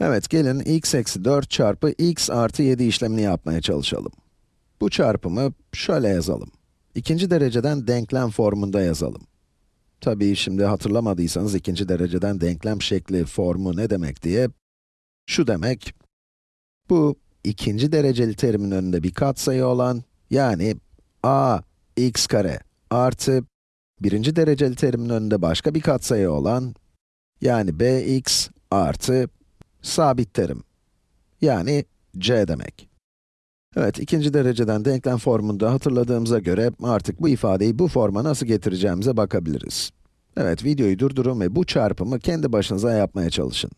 Evet, gelin x eksi 4 çarpı x artı 7 işlemini yapmaya çalışalım. Bu çarpımı şöyle yazalım. İkinci dereceden denklem formunda yazalım. Tabii şimdi hatırlamadıysanız ikinci dereceden denklem şekli, formu ne demek diye, şu demek, bu ikinci dereceli terimin önünde bir katsayı olan, yani a x kare artı birinci dereceli terimin önünde başka bir katsayı olan, yani bx artı sabit terim. Yani c demek. Evet, ikinci dereceden denklem formunda hatırladığımıza göre artık bu ifadeyi bu forma nasıl getireceğimize bakabiliriz. Evet, videoyu durdurun ve bu çarpımı kendi başınıza yapmaya çalışın.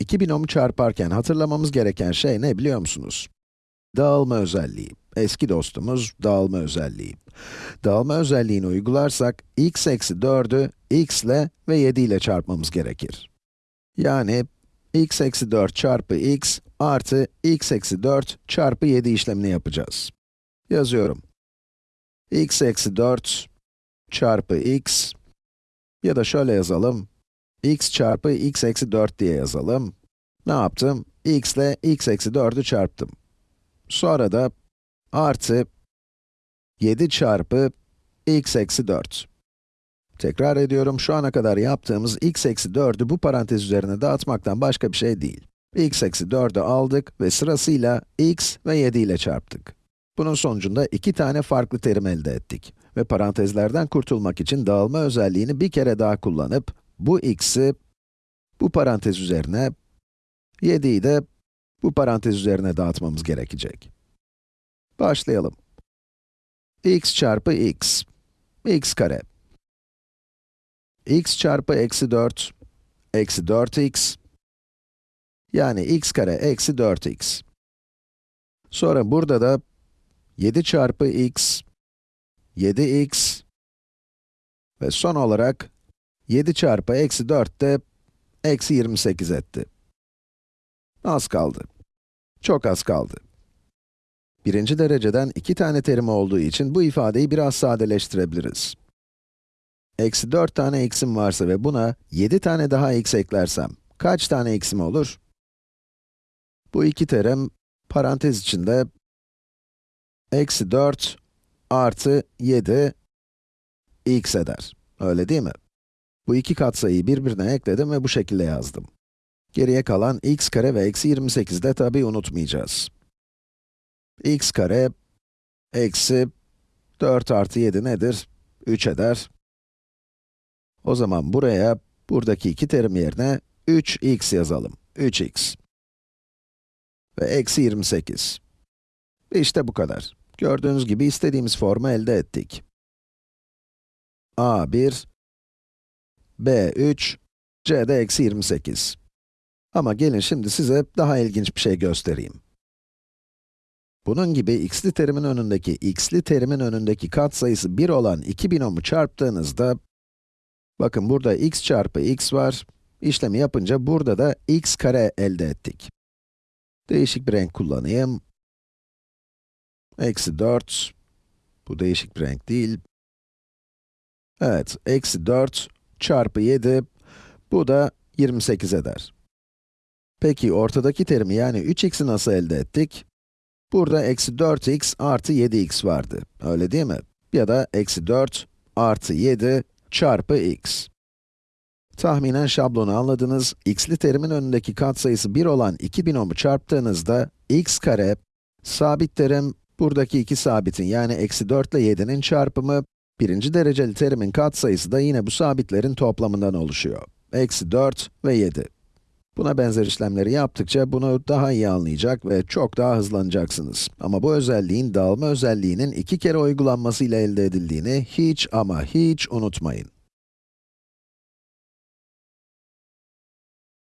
İki binomu çarparken hatırlamamız gereken şey ne biliyor musunuz? Dağılma özelliği. Eski dostumuz dağılma özelliği. Dağılma özelliğini uygularsak, x eksi 4'ü x ile ve 7 ile çarpmamız gerekir. Yani, x eksi 4 çarpı x artı x eksi 4 çarpı 7 işlemini yapacağız. Yazıyorum. x eksi 4 çarpı x ya da şöyle yazalım. x çarpı x eksi 4 diye yazalım. Ne yaptım? x ile x eksi 4'ü çarptım. Sonra da artı 7 çarpı x eksi 4. Tekrar ediyorum, şu ana kadar yaptığımız x eksi 4'ü bu parantez üzerine dağıtmaktan başka bir şey değil. x eksi 4'ü aldık ve sırasıyla x ve 7 ile çarptık. Bunun sonucunda iki tane farklı terim elde ettik. Ve parantezlerden kurtulmak için dağılma özelliğini bir kere daha kullanıp, bu x'i bu parantez üzerine, 7'yi de bu parantez üzerine dağıtmamız gerekecek. Başlayalım. x çarpı x, x kare. X çarpı eksi 4, eksi 4x, yani x kare eksi 4x. Sonra burada da 7 çarpı x, 7x ve son olarak 7 çarpı eksi 4 de eksi 28 etti. Az kaldı. Çok az kaldı. Birinci dereceden iki tane terim olduğu için bu ifadeyi biraz sadeleştirebiliriz. Eksi 4 tane x'im varsa ve buna 7 tane daha x eklersem, kaç tane x'im olur? Bu iki terim, parantez içinde, eksi 4 artı 7 x eder. Öyle değil mi? Bu iki katsayıyı birbirine ekledim ve bu şekilde yazdım. Geriye kalan x kare ve eksi 28 de tabii unutmayacağız. x kare eksi 4 artı 7 nedir? 3 eder. O zaman buraya, buradaki iki terim yerine 3x yazalım. 3x. Ve eksi 28. İşte bu kadar. Gördüğünüz gibi istediğimiz formu elde ettik. a1, b3, c'de eksi 28. Ama gelin şimdi size daha ilginç bir şey göstereyim. Bunun gibi x'li terimin önündeki, x'li terimin önündeki katsayısı 1 olan iki binomu çarptığınızda, bakın burada x çarpı x var, işlemi yapınca burada da x kare elde ettik. Değişik bir renk kullanayım. Eksi 4, bu değişik bir renk değil. Evet, eksi 4 çarpı 7, bu da 28 eder. Peki ortadaki terimi yani 3x'i nasıl elde ettik? Burada eksi 4x artı 7x vardı, öyle değil mi? Ya da eksi 4 artı 7 çarpı x. Tahminen şablonu anladınız, x'li terimin önündeki katsayısı 1 olan iki binomu çarptığınızda, x kare, sabit terim, buradaki iki sabitin yani eksi 4 ile 7'nin çarpımı, birinci dereceli terimin katsayısı da yine bu sabitlerin toplamından oluşuyor. Eksi 4 ve 7. Buna benzer işlemleri yaptıkça bunu daha iyi anlayacak ve çok daha hızlanacaksınız. Ama bu özelliğin dağılma özelliğinin iki kere uygulanmasıyla elde edildiğini hiç ama hiç unutmayın.